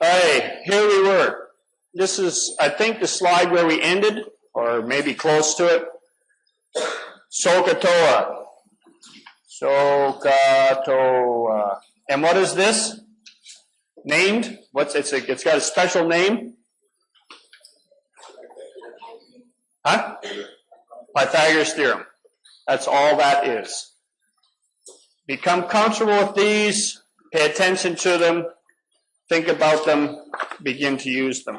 Hey, here we were. This is, I think, the slide where we ended, or maybe close to it. SOHCAHTOA. SOHCAHTOA. And what is this? Named? What's it's a, it's got a special name? Huh? Pythagoras theorem. That's all that is. Become comfortable with these, pay attention to them, think about them, begin to use them.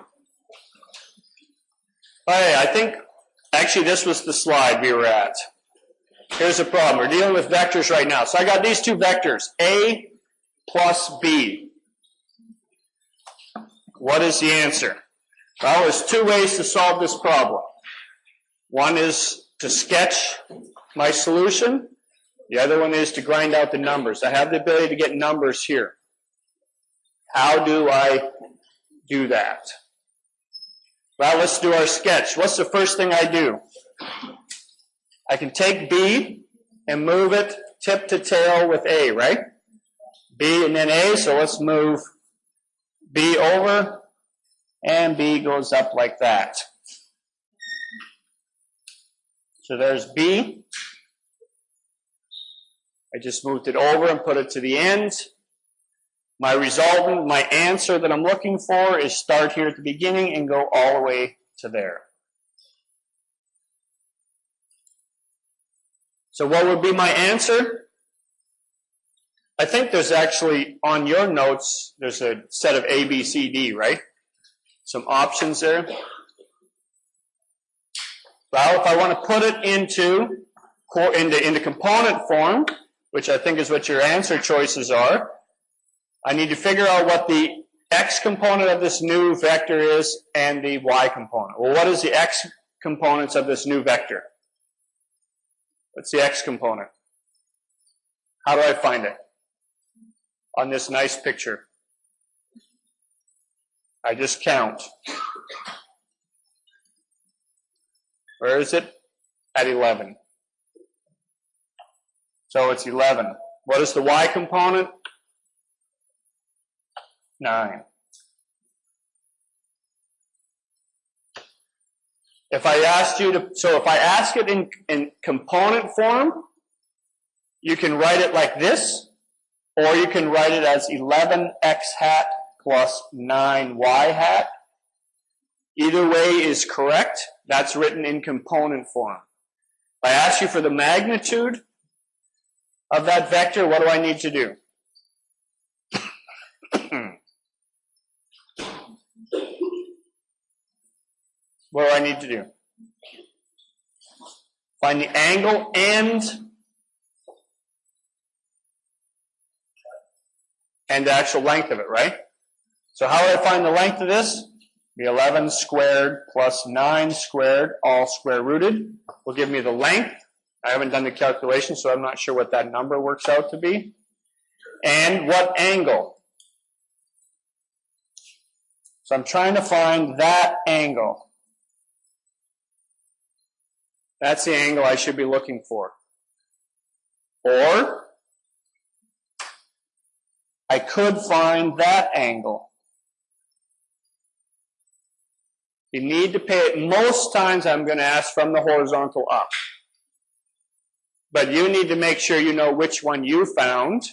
Okay, I think actually this was the slide we were at. Here's the problem. We're dealing with vectors right now. So I got these two vectors, A plus B. What is the answer? Well, there's two ways to solve this problem. One is to sketch my solution. The other one is to grind out the numbers. I have the ability to get numbers here. How do I do that? Well, let's do our sketch. What's the first thing I do? I can take B and move it tip to tail with A, right? B and then A, so let's move B over, and B goes up like that. So there's B. I just moved it over and put it to the end. My resultant, my answer that I'm looking for is start here at the beginning and go all the way to there. So what would be my answer? I think there's actually, on your notes, there's a set of A, B, C, D, right? Some options there. Well, if I want to put it into, into, into component form, which I think is what your answer choices are, I need to figure out what the x component of this new vector is and the y component. Well, what is the x components of this new vector? What's the x component? How do I find it? On this nice picture. I just count. Where is it? At 11. So it's 11. What is the y component? 9. If I asked you to, so if I ask it in, in component form, you can write it like this, or you can write it as 11x hat plus 9y hat. Either way is correct. That's written in component form. If I ask you for the magnitude of that vector, what do I need to do? What do I need to do? Find the angle and and the actual length of it, right? So how do I find the length of this? The 11 squared plus 9 squared, all square rooted, will give me the length. I haven't done the calculation, so I'm not sure what that number works out to be. And what angle? So I'm trying to find that angle. That's the angle I should be looking for. Or I could find that angle. You need to pay it. Most times I'm going to ask from the horizontal up. But you need to make sure you know which one you found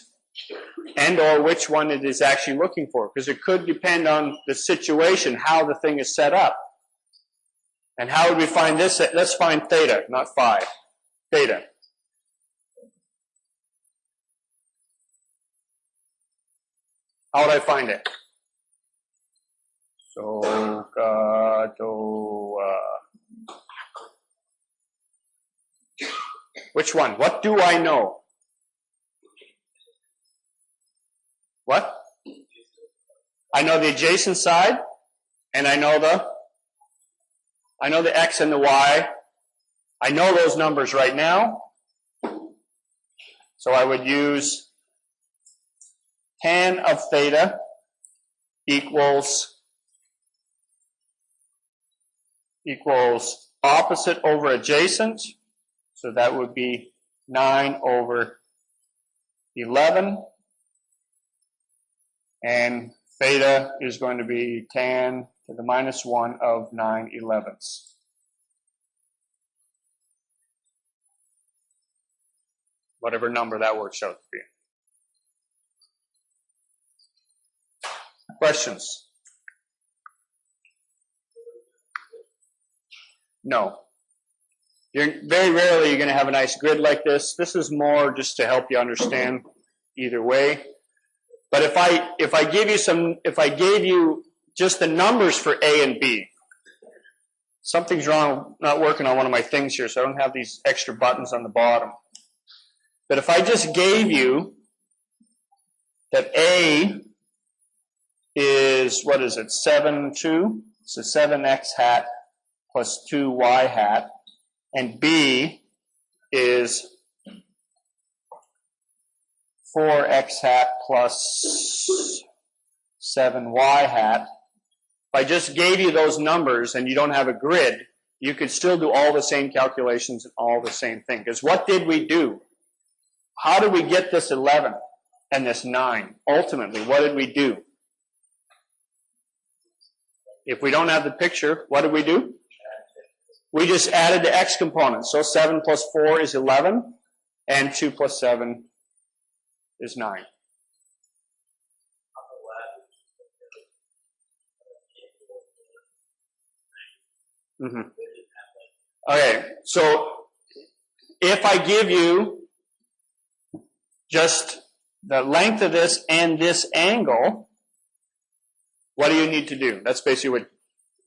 and or which one it is actually looking for because it could depend on the situation, how the thing is set up. And how would we find this? Let's find theta, not phi. Theta. How would I find it? So, which one? What do I know? What? I know the adjacent side, and I know the I know the X and the Y. I know those numbers right now. So I would use tan of theta equals equals opposite over adjacent. So that would be 9 over 11. And Theta is going to be tan to the minus 1 of 9 elevenths. Whatever number that works out to be. Questions? No. You're very rarely you're going to have a nice grid like this. This is more just to help you understand either way. But if I if I give you some if I gave you just the numbers for A and B, something's wrong not working on one of my things here, so I don't have these extra buttons on the bottom. But if I just gave you that A is what is it, seven two? So seven x hat plus two y hat, and B is 4x hat plus 7y hat. If I just gave you those numbers and you don't have a grid, you could still do all the same calculations and all the same thing. Because what did we do? How did we get this 11 and this 9? Ultimately, what did we do? If we don't have the picture, what did we do? We just added the x components. So 7 plus 4 is 11, and 2 plus 7 is 9. Mm-hmm. Okay, so if I give you just the length of this and this angle, what do you need to do? That's basically what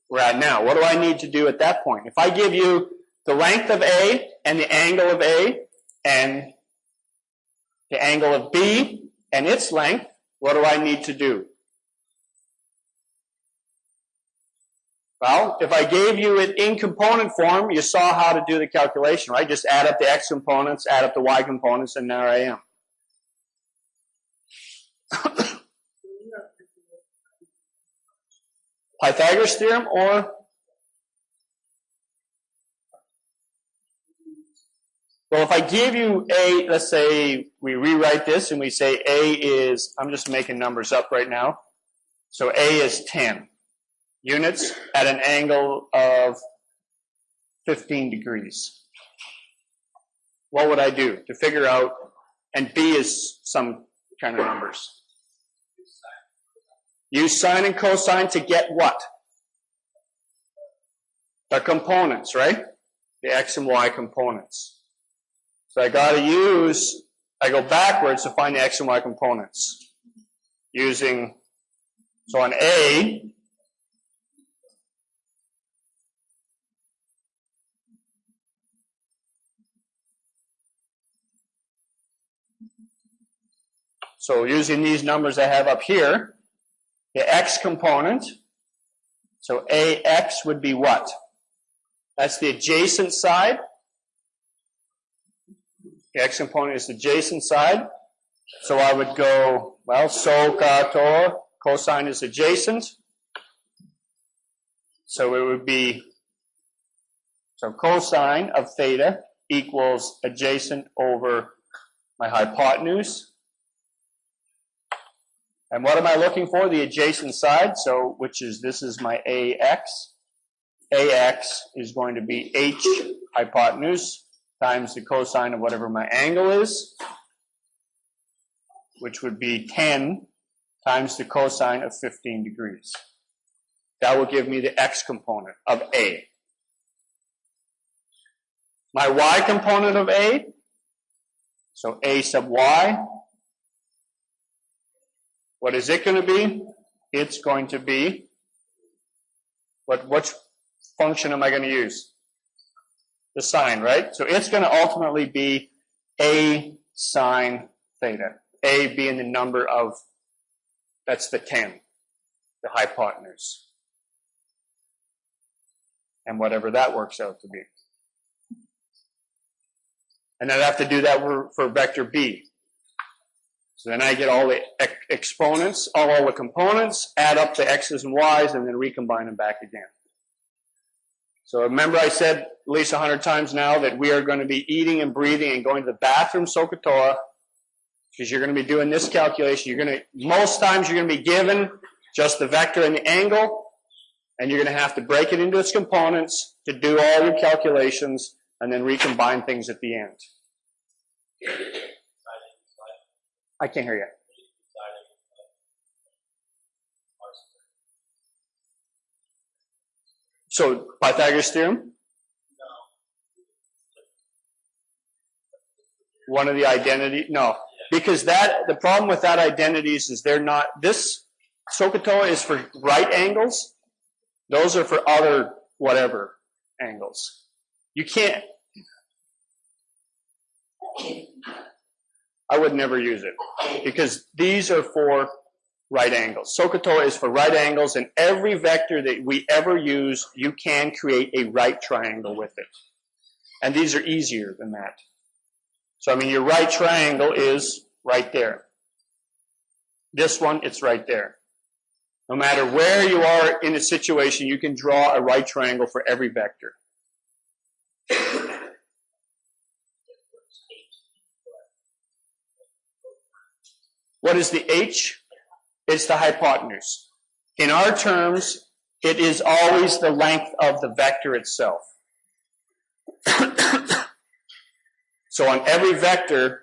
we're at now. What do I need to do at that point? If I give you the length of A and the angle of A and the angle of B and its length, what do I need to do? Well, if I gave you it in component form, you saw how to do the calculation, right? Just add up the x components, add up the y components, and there I am. Pythagoras theorem or Well, if I give you A, let's say we rewrite this and we say A is, I'm just making numbers up right now. So A is 10 units at an angle of 15 degrees. What would I do to figure out, and B is some kind of numbers. Use sine and cosine to get what? The components, right? The x and y components. So I got to use, I go backwards to find the x and y components. Using, so on A, So using these numbers I have up here, the x component, so AX would be what? That's the adjacent side. The x component is the adjacent side. So I would go, well, so kator, cosine is adjacent. So it would be, so cosine of theta equals adjacent over my hypotenuse. And what am I looking for? The adjacent side, so which is, this is my AX. AX is going to be H hypotenuse times the cosine of whatever my angle is, which would be 10 times the cosine of 15 degrees. That will give me the x component of A. My y component of A, so A sub y, what is it going to be? It's going to be, what, which function am I going to use? the sine, right? So it's going to ultimately be a sine theta. A being the number of, that's the 10, the hypotenuse. And whatever that works out to be. And then I have to do that for vector B. So then I get all the exponents, all the components, add up the x's and y's, and then recombine them back again. So remember I said at least a hundred times now that we are going to be eating and breathing and going to the bathroom SOHCAHTOA because you're going to be doing this calculation. You're going to, most times you're going to be given just the vector and the angle, and you're going to have to break it into its components to do all your calculations and then recombine things at the end. I can't hear you. So Pythagoras theorem? No. One of the identity? No, because that the problem with that identities is they're not. This SOHCAHTOA is for right angles. Those are for other whatever angles. You can't. I would never use it because these are for right angles. SOHCAHTOA is for right angles, and every vector that we ever use, you can create a right triangle with it. And these are easier than that. So, I mean, your right triangle is right there. This one, it's right there. No matter where you are in a situation, you can draw a right triangle for every vector. What is the h? It's the hypotenuse. In our terms, it is always the length of the vector itself. so on every vector,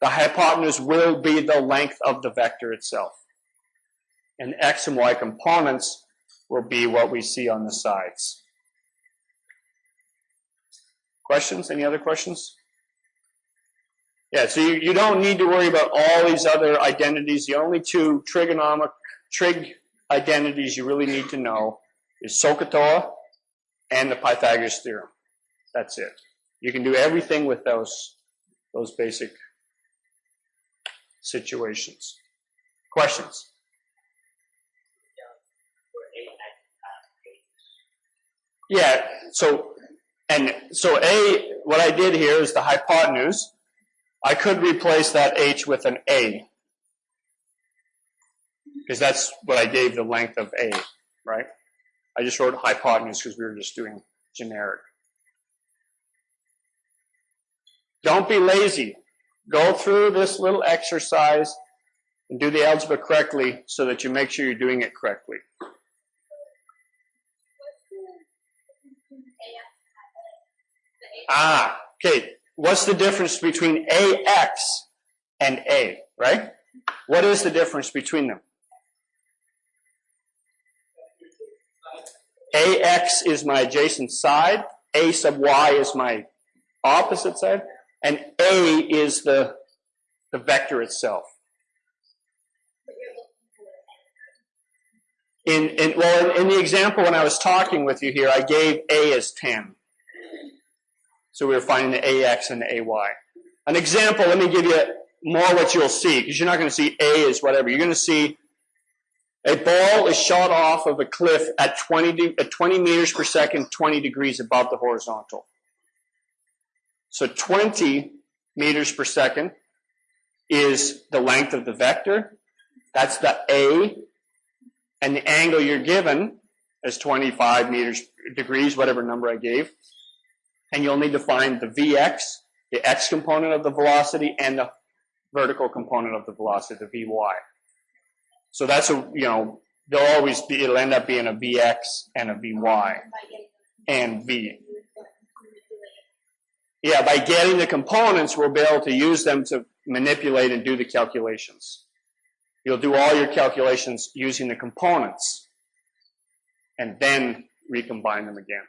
the hypotenuse will be the length of the vector itself. And x and y components will be what we see on the sides. Questions? Any other questions? Yeah, so you, you don't need to worry about all these other identities. The only two trigonomic trig identities you really need to know is SOHCAHTOA and the Pythagoras theorem. That's it. You can do everything with those, those basic situations. Questions? Yeah, so, and so A, what I did here is the hypotenuse. I could replace that h with an a. Because that's what I gave the length of a, right? I just wrote hypotenuse because we were just doing generic. Don't be lazy. Go through this little exercise and do the algebra correctly so that you make sure you're doing it correctly. Ah, okay what's the difference between AX and A, right? What is the difference between them? AX is my adjacent side, A sub Y is my opposite side, and A is the, the vector itself. In, in, well, in the example when I was talking with you here, I gave A as 10. So we are finding the AX and the AY. An example, let me give you more what you'll see, because you're not going to see A is whatever. You're going to see a ball is shot off of a cliff at 20, at 20 meters per second, 20 degrees above the horizontal. So 20 meters per second is the length of the vector. That's the A. And the angle you're given is 25 meters degrees, whatever number I gave and you'll need to find the Vx, the x component of the velocity, and the vertical component of the velocity, the Vy. So that's a, you know, there'll always be, it'll end up being a Vx and a Vy and V. Yeah, by getting the components, we'll be able to use them to manipulate and do the calculations. You'll do all your calculations using the components and then recombine them again.